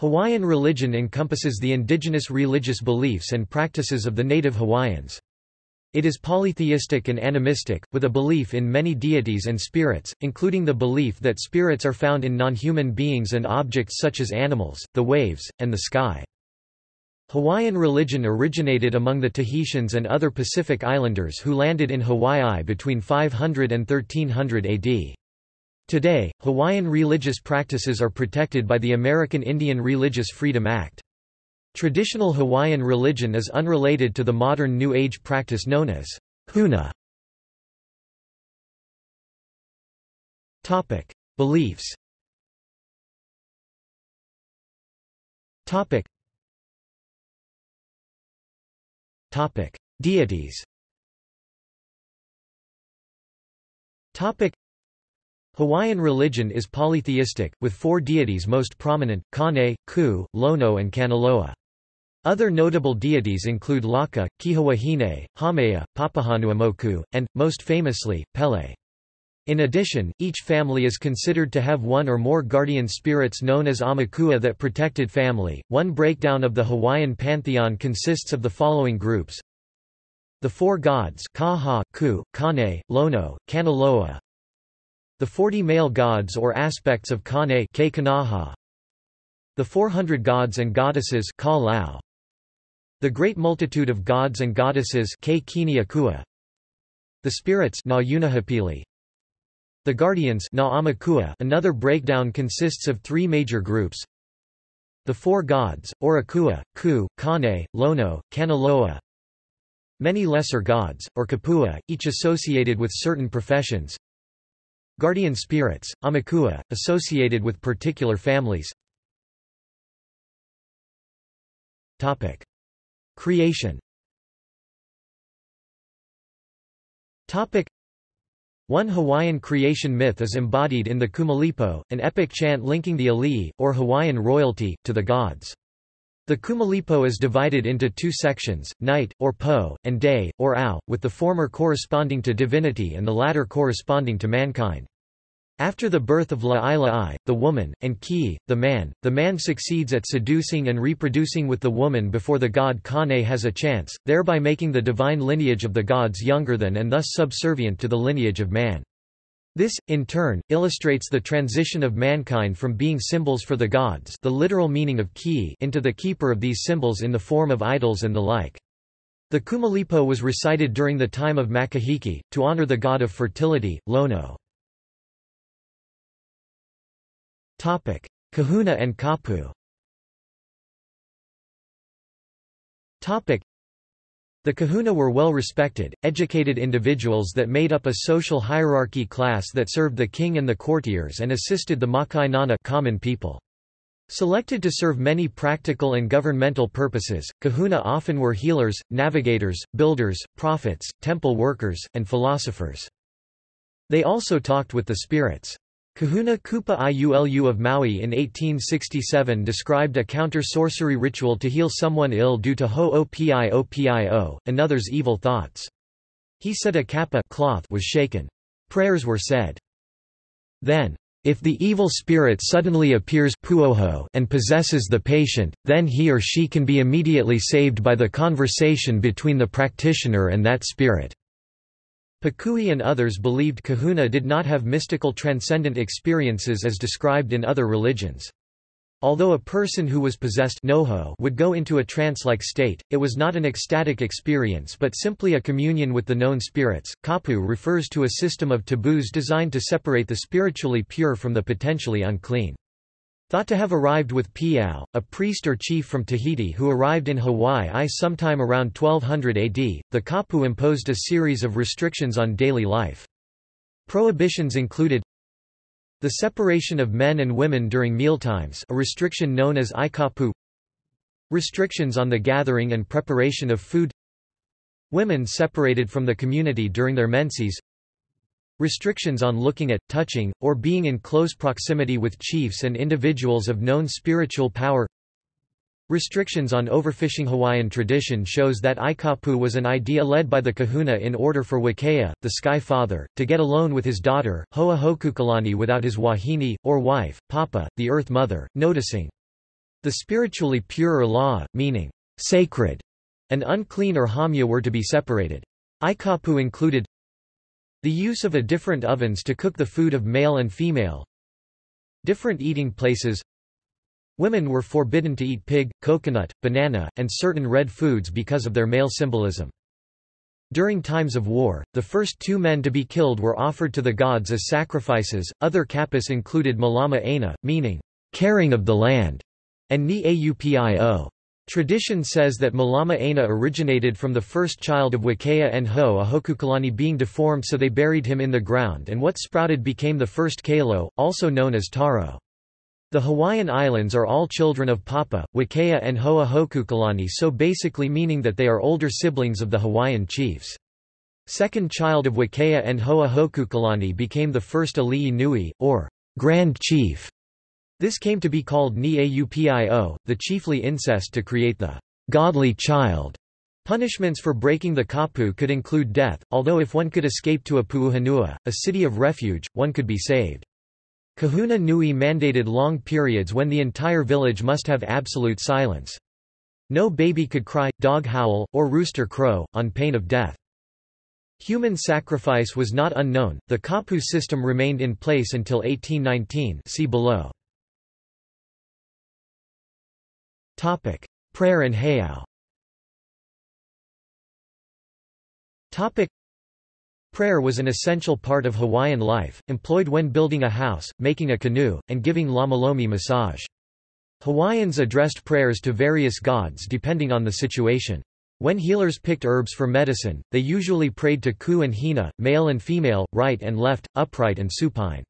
Hawaiian religion encompasses the indigenous religious beliefs and practices of the native Hawaiians. It is polytheistic and animistic, with a belief in many deities and spirits, including the belief that spirits are found in non-human beings and objects such as animals, the waves, and the sky. Hawaiian religion originated among the Tahitians and other Pacific Islanders who landed in Hawaii between 500 and 1300 AD. Today, Hawaiian religious practices are protected by the American Indian Religious Freedom Act. Traditional Hawaiian religion is unrelated to the modern New Age practice known as huna. Topic: Beliefs. Topic. Topic: Deities. Topic: Hawaiian religion is polytheistic, with four deities most prominent, Kane, Ku, Lono and Kanaloa. Other notable deities include Laka, Kihawahine, Haumea, Papahanaumoku, and, most famously, Pele. In addition, each family is considered to have one or more guardian spirits known as aumakua that protected family. One breakdown of the Hawaiian pantheon consists of the following groups. The four gods Kaha, Ku, Kane, Lono, Kanaloa, the 40 male gods or aspects of Kane The 400 gods and goddesses The great multitude of gods and goddesses The spirits The guardians Another breakdown consists of three major groups. The four gods, or Akua, Ku, Kane, Lono, Kanaloa. Many lesser gods, or Kupua, each associated with certain professions Guardian spirits, aumakua, associated with particular families Topic. Creation Topic. One Hawaiian creation myth is embodied in the Kumulipo, an epic chant linking the Alii, or Hawaiian royalty, to the gods. The Kumulipo is divided into two sections, night, or po, and day, or au, with the former corresponding to divinity and the latter corresponding to mankind. After the birth of La'ilai, the woman, and Ki, the man, the man succeeds at seducing and reproducing with the woman before the god Kane has a chance, thereby making the divine lineage of the gods younger than and thus subservient to the lineage of man. This, in turn, illustrates the transition of mankind from being symbols for the gods the literal meaning of ki into the keeper of these symbols in the form of idols and the like. The Kumulipo was recited during the time of Makahiki, to honor the god of fertility, Lono. Topic: Kahuna and Kapu. Topic: The kahuna were well-respected, educated individuals that made up a social hierarchy class that served the king and the courtiers and assisted the maka'ainana common people. Selected to serve many practical and governmental purposes, kahuna often were healers, navigators, builders, prophets, temple workers, and philosophers. They also talked with the spirits. Kahuna Kupa Iulu of Maui in 1867 described a counter-sorcery ritual to heal someone ill due to ho'opio another's evil thoughts. He said a kapa cloth was shaken. Prayers were said. Then, if the evil spirit suddenly appears puoho and possesses the patient, then he or she can be immediately saved by the conversation between the practitioner and that spirit. Pukui and others believed kahuna did not have mystical transcendent experiences as described in other religions. Although a person who was possessed noho would go into a trance-like state, it was not an ecstatic experience but simply a communion with the known spirits. Kapu refers to a system of taboos designed to separate the spiritually pure from the potentially unclean. Thought to have arrived with Piau, a priest or chief from Tahiti who arrived in Hawaii sometime around 1200 AD, the Kapu imposed a series of restrictions on daily life. Prohibitions included the separation of men and women during mealtimes a restriction known as ikapu restrictions on the gathering and preparation of food women separated from the community during their menses Restrictions on looking at, touching, or being in close proximity with chiefs and individuals of known spiritual power Restrictions on overfishing Hawaiian tradition shows that Ikapu was an idea led by the kahuna in order for Wakea, the sky father, to get alone with his daughter, Ho'ohokukalani without his wahine, or wife, Papa, the earth mother, noticing The spiritually pure or law, meaning sacred, and unclean or haumia were to be separated. Ikapu included the use of a different ovens to cook the food of male and female, different eating places, Women were forbidden to eat pig, coconut, banana, and certain red foods because of their male symbolism. During times of war, the first two men to be killed were offered to the gods as sacrifices. Other kappas included Malama Aina, meaning, caring of the land, and Ni Aupio. Tradition says that Malama Aina originated from the first child of Wakea and Ho'ohokukalani being deformed so they buried him in the ground and what sprouted became the first Kalo, also known as Taro. The Hawaiian Islands are all children of Papa, Wakea and Ho'ohokukalani so basically meaning that they are older siblings of the Hawaiian chiefs. Second child of Wakea and Ho'ohokukalani became the first Ali'i Nui, or Grand Chief. This came to be called Ni Aupio, the chiefly incest to create the godly child. Punishments for breaking the kapu could include death, although if one could escape to a puuhonua, a city of refuge, one could be saved. Kahuna Nui mandated long periods when the entire village must have absolute silence. No baby could cry, dog howl, or rooster crow, on pain of death. Human sacrifice was not unknown, the kapu system remained in place until 1819 see below. Prayer and heiau Prayer was an essential part of Hawaiian life, employed when building a house, making a canoe, and giving lomilomi massage. Hawaiians addressed prayers to various gods depending on the situation. When healers picked herbs for medicine, they usually prayed to Ku and Hina, male and female, right and left, upright and supine.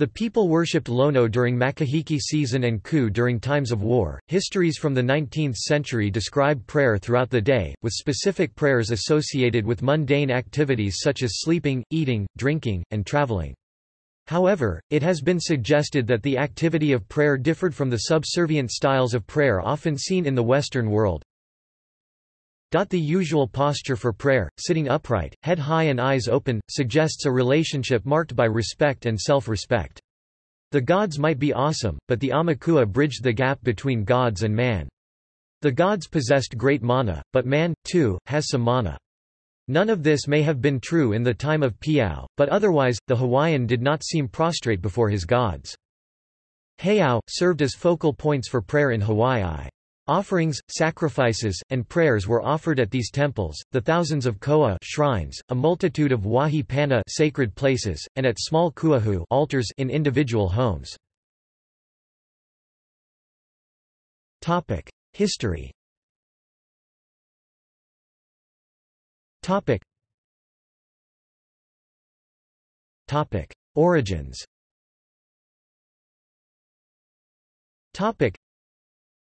The people worshipped Lono during Makahiki season and Ku during times of war. Histories from the 19th century describe prayer throughout the day, with specific prayers associated with mundane activities such as sleeping, eating, drinking, and traveling. However, it has been suggested that the activity of prayer differed from the subservient styles of prayer often seen in the Western world, the usual posture for prayer, sitting upright, head high and eyes open, suggests a relationship marked by respect and self-respect. The gods might be awesome, but the Aumakua bridged the gap between gods and man. The gods possessed great mana, but man, too, has some mana. None of this may have been true in the time of Piau, but otherwise, the Hawaiian did not seem prostrate before his gods. Heiau, served as focal points for prayer in Hawaii. Offerings, sacrifices, and prayers were offered at these temples, the thousands of koa shrines, a multitude of wahi pana sacred places, and at small kuahu altars in individual homes. Topic: History. Topic. Topic: Origins. Topic.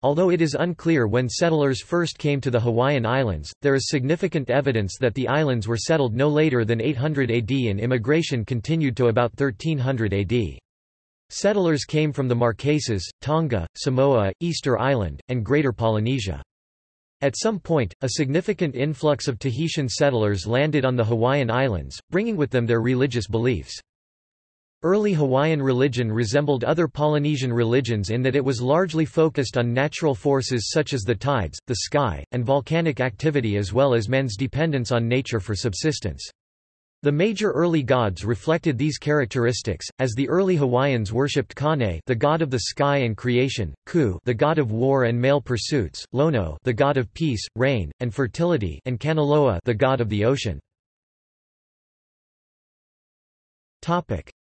Although it is unclear when settlers first came to the Hawaiian Islands, there is significant evidence that the islands were settled no later than 800 AD and immigration continued to about 1300 AD. Settlers came from the Marquesas, Tonga, Samoa, Easter Island, and Greater Polynesia. At some point, a significant influx of Tahitian settlers landed on the Hawaiian Islands, bringing with them their religious beliefs. Early Hawaiian religion resembled other Polynesian religions in that it was largely focused on natural forces such as the tides, the sky, and volcanic activity as well as men's dependence on nature for subsistence. The major early gods reflected these characteristics, as the early Hawaiians worshipped Kane the god of the sky and creation, Ku the god of war and male pursuits, Lono the god of peace, rain, and fertility and Kanaloa the god of the ocean.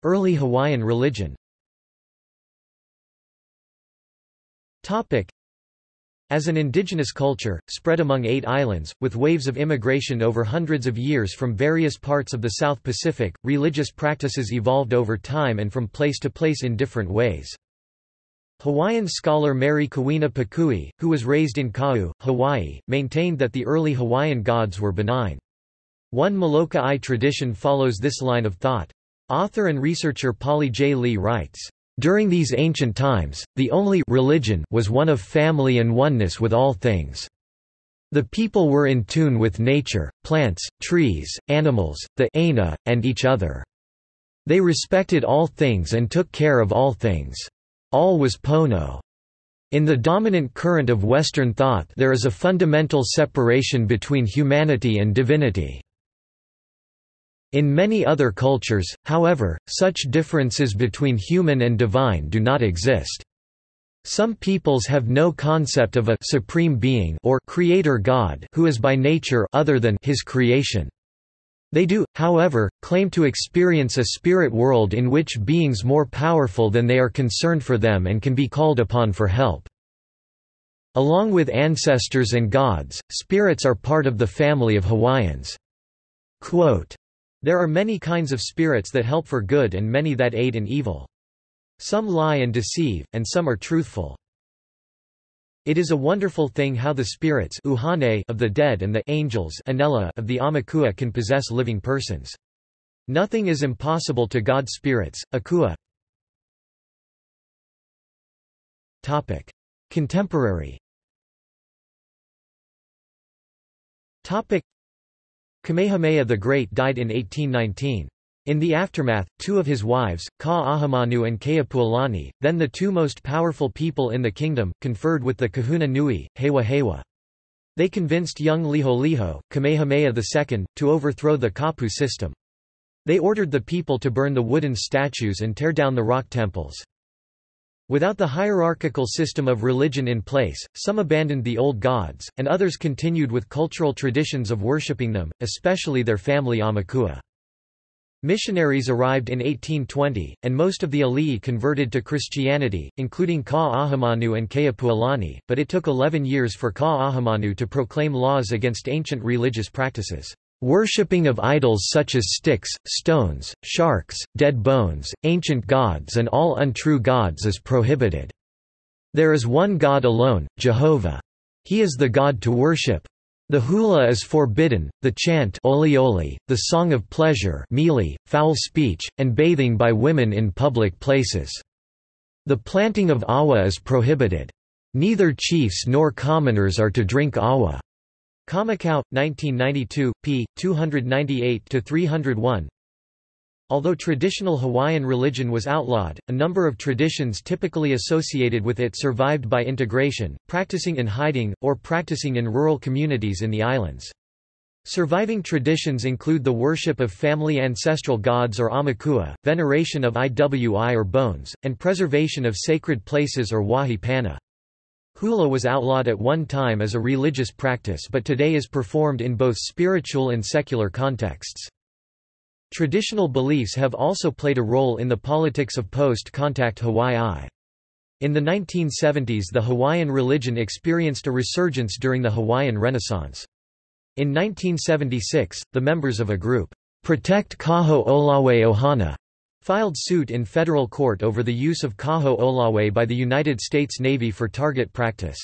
Early Hawaiian religion as an indigenous culture, spread among eight islands, with waves of immigration over hundreds of years from various parts of the South Pacific, religious practices evolved over time and from place to place in different ways. Hawaiian scholar Mary Kawena Pukui, who was raised in Kau, Hawaii, maintained that the early Hawaiian gods were benign. One Molokai tradition follows this line of thought. Author and researcher Pali Jae Lee writes, "...during these ancient times, the only religion was one of family and oneness with all things. The people were in tune with nature, plants, trees, animals, the Aina, and each other. They respected all things and took care of all things. All was Pono." In the dominant current of Western thought there is a fundamental separation between humanity and divinity. In many other cultures, however, such differences between human and divine do not exist. Some peoples have no concept of a supreme being or creator God who is by nature other than his creation. They do, however, claim to experience a spirit world in which beings more powerful than they are concerned for them and can be called upon for help. Along with ancestors and gods, spirits are part of the family of Hawaiians. Quote, there are many kinds of spirits that help for good and many that aid in evil. Some lie and deceive, and some are truthful. It is a wonderful thing how the spirits uhane of the dead and the angels of the aumakua can possess living persons. Nothing is impossible to God's spirits. Akua Topic. Contemporary Topic. Kamehameha the Great died in 1819. In the aftermath, two of his wives, Ka'ahumanu and Keopuolani, then the two most powerful people in the kingdom, conferred with the kahuna nui, Hewa Hewa. They convinced young Liholiho, Kamehameha II, to overthrow the Kapu system. They ordered the people to burn the wooden statues and tear down the rock temples. Without the hierarchical system of religion in place, some abandoned the old gods, and others continued with cultural traditions of worshipping them, especially their family Aumakua. Missionaries arrived in 1820, and most of the Ali'i converted to Christianity, including Ka'ahumanu and Keopuolani, but it took 11 years for Ka'ahumanu to proclaim laws against ancient religious practices. Worshipping of idols such as sticks, stones, sharks, dead bones, ancient gods and all untrue gods is prohibited. There is one God alone, Jehovah. He is the God to worship. The hula is forbidden, the chant oli oli, the song of pleasure mili, foul speech, and bathing by women in public places. The planting of awa is prohibited. Neither chiefs nor commoners are to drink awa. Kamakau, 1992, p. 298–301 Although traditional Hawaiian religion was outlawed, a number of traditions typically associated with it survived by integration, practicing in hiding, or practicing in rural communities in the islands. Surviving traditions include the worship of family ancestral gods or aumakua, veneration of iwi or bones, and preservation of sacred places or wahi pana. Hula was outlawed at one time as a religious practice but today is performed in both spiritual and secular contexts. Traditional beliefs have also played a role in the politics of post-contact Hawaii. In the 1970s the Hawaiian religion experienced a resurgence during the Hawaiian Renaissance. In 1976, the members of a group, Protect Kaho'olawe Ohana, filed suit in federal court over the use of Kaho'olawe by the United States Navy for target practice.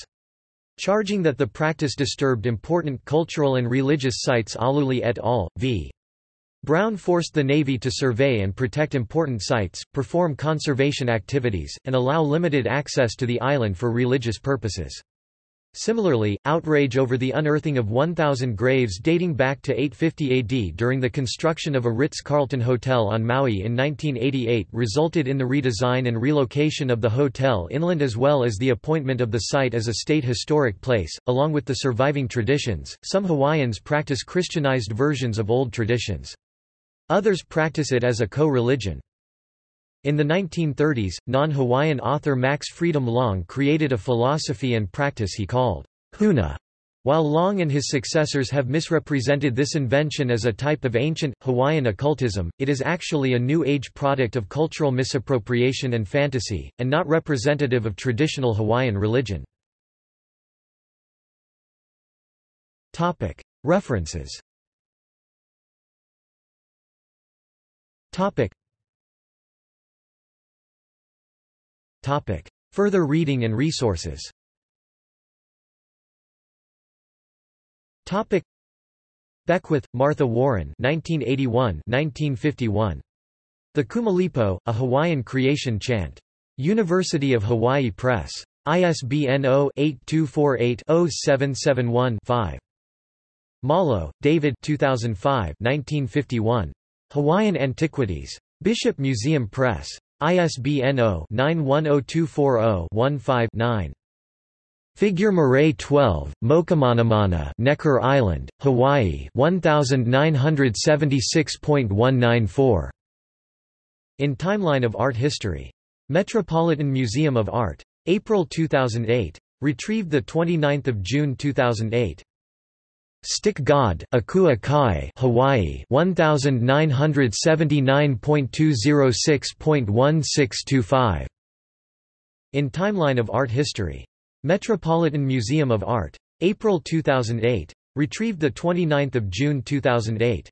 Charging that the practice disturbed important cultural and religious sites Aluli et al. v. Brown forced the Navy to survey and protect important sites, perform conservation activities, and allow limited access to the island for religious purposes. Similarly, outrage over the unearthing of 1,000 graves dating back to 850 AD during the construction of a Ritz-Carlton hotel on Maui in 1988 resulted in the redesign and relocation of the hotel inland as well as the appointment of the site as a state historic place. Along with the surviving traditions, some Hawaiians practice Christianized versions of old traditions. Others practice it as a co-religion. In the 1930s, non-Hawaiian author Max Freedom Long created a philosophy and practice he called Huna. While Long and his successors have misrepresented this invention as a type of ancient, Hawaiian occultism, it is actually a New Age product of cultural misappropriation and fantasy, and not representative of traditional Hawaiian religion. References Topic. Further reading and resources Topic. Beckwith, Martha Warren 1981-1951. The Kumulipo, A Hawaiian Creation Chant. University of Hawaii Press. ISBN 0-8248-0771-5. Malo, David 2005 1951. Hawaiian Antiquities. Bishop Museum Press. ISBN 0-910240-15-9. Figure Murray 12, Mokumanamana Necker Island, Hawaii 1976.194. In Timeline of Art History. Metropolitan Museum of Art. April 2008. Retrieved 29 June 2008. Stick God, Akua Kai, Hawaii, 1979.206.1625. In Timeline of Art History. Metropolitan Museum of Art. April 2008. Retrieved 29 June 2008.